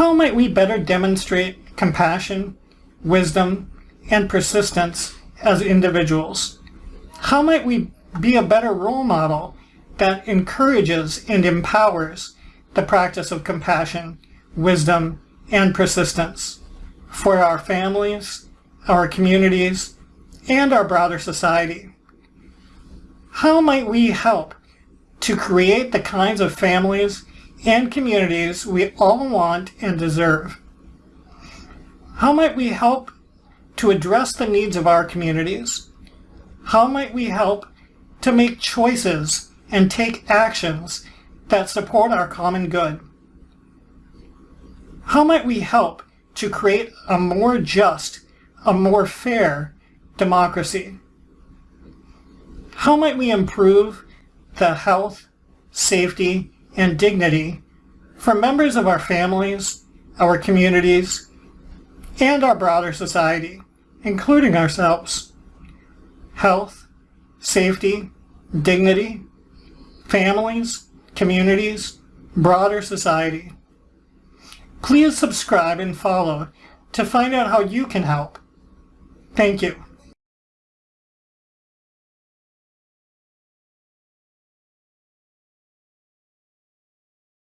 How might we better demonstrate compassion, wisdom, and persistence as individuals? How might we be a better role model that encourages and empowers the practice of compassion, wisdom, and persistence for our families, our communities, and our broader society? How might we help to create the kinds of families and communities we all want and deserve? How might we help to address the needs of our communities? How might we help to make choices and take actions that support our common good? How might we help to create a more just, a more fair democracy? How might we improve the health, safety, and dignity for members of our families, our communities, and our broader society, including ourselves? Health, safety, dignity, families, communities, broader society. Please subscribe and follow to find out how you can help. Thank you.